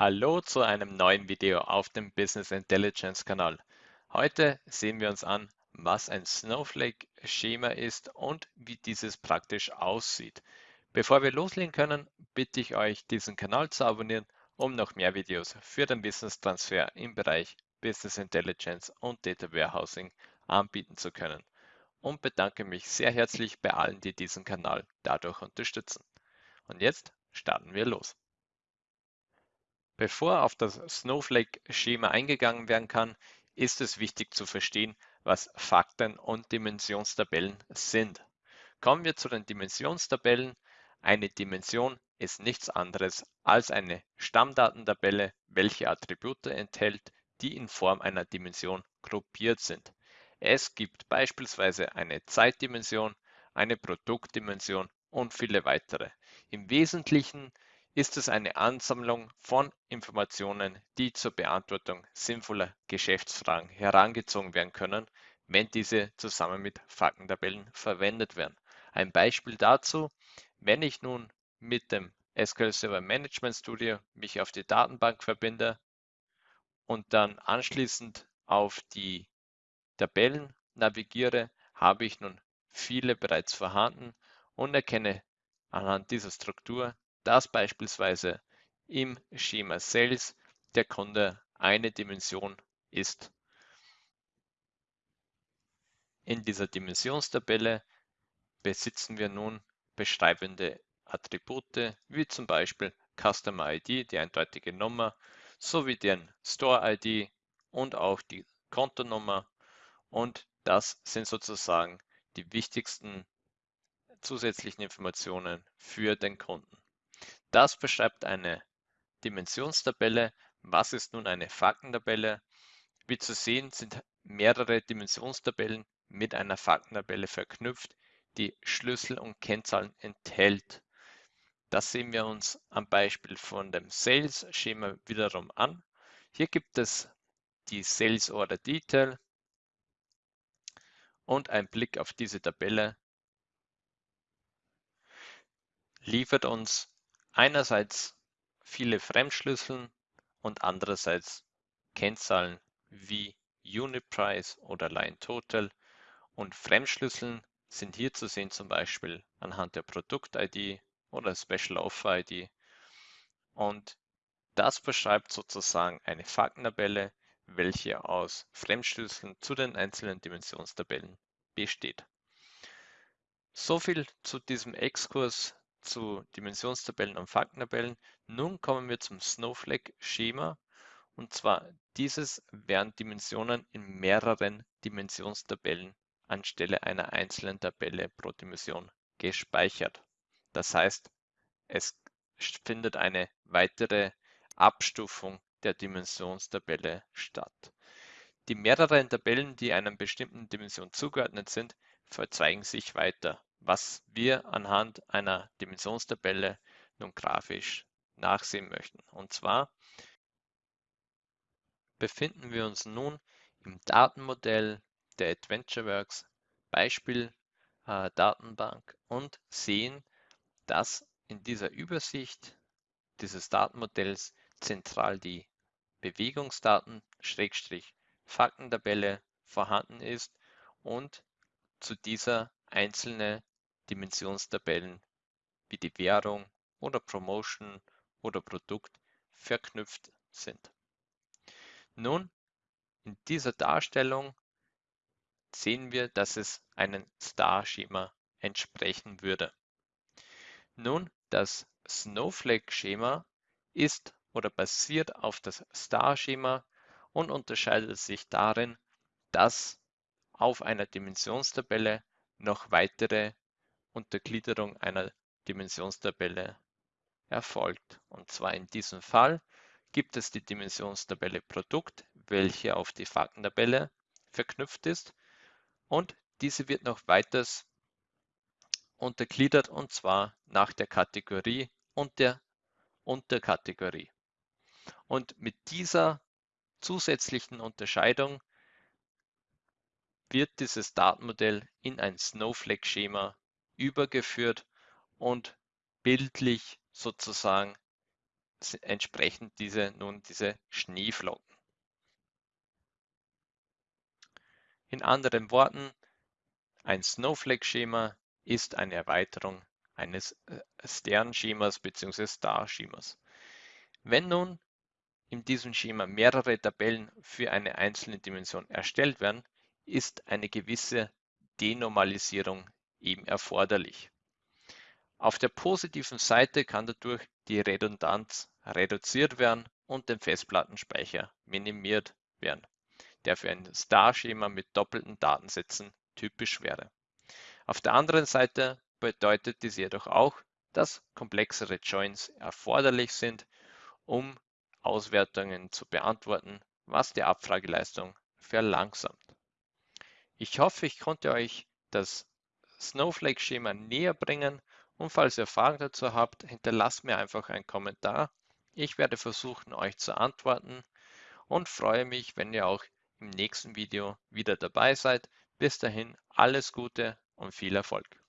Hallo zu einem neuen Video auf dem Business Intelligence Kanal. Heute sehen wir uns an, was ein Snowflake-Schema ist und wie dieses praktisch aussieht. Bevor wir loslegen können, bitte ich euch, diesen Kanal zu abonnieren, um noch mehr Videos für den Business Transfer im Bereich Business Intelligence und Data Warehousing anbieten zu können. Und bedanke mich sehr herzlich bei allen, die diesen Kanal dadurch unterstützen. Und jetzt starten wir los. Bevor auf das Snowflake-Schema eingegangen werden kann, ist es wichtig zu verstehen, was Fakten und Dimensionstabellen sind. Kommen wir zu den Dimensionstabellen. Eine Dimension ist nichts anderes als eine Stammdatentabelle, welche Attribute enthält, die in Form einer Dimension gruppiert sind. Es gibt beispielsweise eine Zeitdimension, eine Produktdimension und viele weitere. Im Wesentlichen ist es eine Ansammlung von Informationen, die zur Beantwortung sinnvoller Geschäftsfragen herangezogen werden können, wenn diese zusammen mit Faktentabellen verwendet werden. Ein Beispiel dazu, wenn ich nun mit dem SQL Server Management Studio mich auf die Datenbank verbinde und dann anschließend auf die Tabellen navigiere, habe ich nun viele bereits vorhanden und erkenne anhand dieser Struktur dass beispielsweise im Schema Sales der Kunde eine Dimension ist. In dieser Dimensionstabelle besitzen wir nun beschreibende Attribute wie zum Beispiel Customer ID, die eindeutige Nummer, sowie den Store ID und auch die Kontonummer. Und das sind sozusagen die wichtigsten zusätzlichen Informationen für den Kunden. Das beschreibt eine Dimensionstabelle. Was ist nun eine Faktentabelle? Wie zu sehen sind mehrere Dimensionstabellen mit einer Faktentabelle verknüpft, die Schlüssel und Kennzahlen enthält. Das sehen wir uns am Beispiel von dem Sales-Schema wiederum an. Hier gibt es die Sales Order Detail und ein Blick auf diese Tabelle liefert uns einerseits viele Fremdschlüssel und andererseits Kennzahlen wie Unit Price oder Line Total. Und Fremdschlüsseln sind hier zu sehen zum Beispiel anhand der Produkt-ID oder Special Offer ID und das beschreibt sozusagen eine Faktentabelle, welche aus Fremdschlüsseln zu den einzelnen Dimensionstabellen besteht. So viel zu diesem Exkurs zu Dimensionstabellen und Faktentabellen. Nun kommen wir zum Snowflake-Schema. Und zwar dieses werden Dimensionen in mehreren Dimensionstabellen anstelle einer einzelnen Tabelle pro Dimension gespeichert. Das heißt, es findet eine weitere Abstufung der Dimensionstabelle statt. Die mehreren Tabellen, die einer bestimmten Dimension zugeordnet sind, verzweigen sich weiter was wir anhand einer Dimensionstabelle nun grafisch nachsehen möchten. Und zwar befinden wir uns nun im Datenmodell der AdventureWorks Beispiel äh, Datenbank und sehen, dass in dieser Übersicht dieses Datenmodells zentral die Bewegungsdaten Schrägstrich Faktentabelle vorhanden ist und zu dieser einzelne Dimensionstabellen wie die Währung oder Promotion oder Produkt verknüpft sind. Nun, in dieser Darstellung sehen wir, dass es einem Star-Schema entsprechen würde. Nun, das Snowflake-Schema ist oder basiert auf das Star-Schema und unterscheidet sich darin, dass auf einer Dimensionstabelle noch weitere Untergliederung einer Dimensionstabelle erfolgt. Und zwar in diesem Fall gibt es die Dimensionstabelle Produkt, welche auf die Faktentabelle verknüpft ist und diese wird noch weiters untergliedert und zwar nach der Kategorie und der Unterkategorie. Und mit dieser zusätzlichen Unterscheidung wird dieses Datenmodell in ein Snowflake-Schema übergeführt und bildlich sozusagen entsprechen diese nun diese Schneeflocken. In anderen Worten, ein Snowflake-Schema ist eine Erweiterung eines äh, Sternschemas bzw. Starschemas. Wenn nun in diesem Schema mehrere Tabellen für eine einzelne Dimension erstellt werden, ist eine gewisse Denormalisierung eben erforderlich. Auf der positiven Seite kann dadurch die Redundanz reduziert werden und der Festplattenspeicher minimiert werden, der für ein Star-Schema mit doppelten Datensätzen typisch wäre. Auf der anderen Seite bedeutet dies jedoch auch, dass komplexere Joins erforderlich sind, um Auswertungen zu beantworten, was die Abfrageleistung verlangsamt. Ich hoffe, ich konnte euch das Snowflake-Schema näher bringen und falls ihr Fragen dazu habt, hinterlasst mir einfach einen Kommentar. Ich werde versuchen, euch zu antworten und freue mich, wenn ihr auch im nächsten Video wieder dabei seid. Bis dahin alles Gute und viel Erfolg.